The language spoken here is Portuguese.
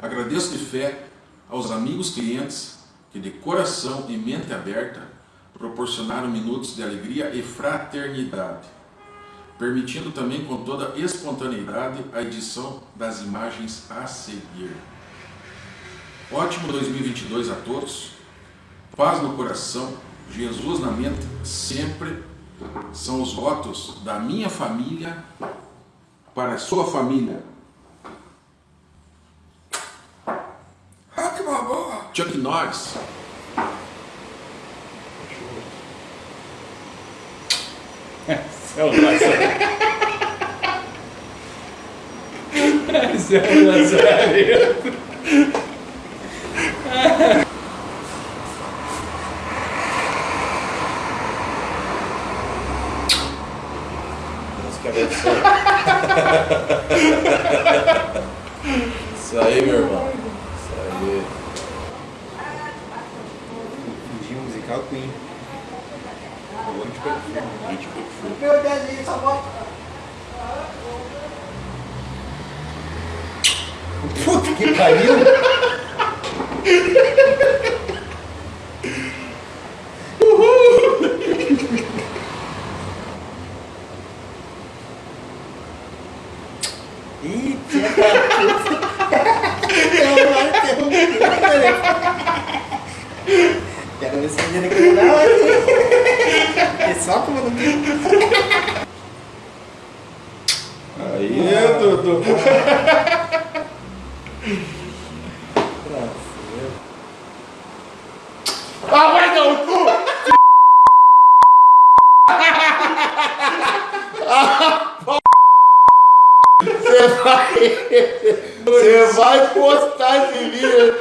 Agradeço de fé aos amigos clientes que de coração e mente aberta proporcionaram minutos de alegria e fraternidade, permitindo também com toda espontaneidade a edição das imagens a seguir. Ótimo 2022 a todos, paz no coração, Jesus na mente sempre são os votos da minha família para a sua família. Ah, que uma boa! Chuck Norris. Céu Nazareno. Céu Nazareno. Isso aí, meu irmão. Isso aí. Fingir musical Queen. Onde perfume. Gente perfume. Meu Deus, essa bota. Puta que pariu! Ih, da puta! Quero ver se a menina quer dar É só como não Aí, Dudu. Ah, vai dar o cu! Você vai, você vai postar esse vídeo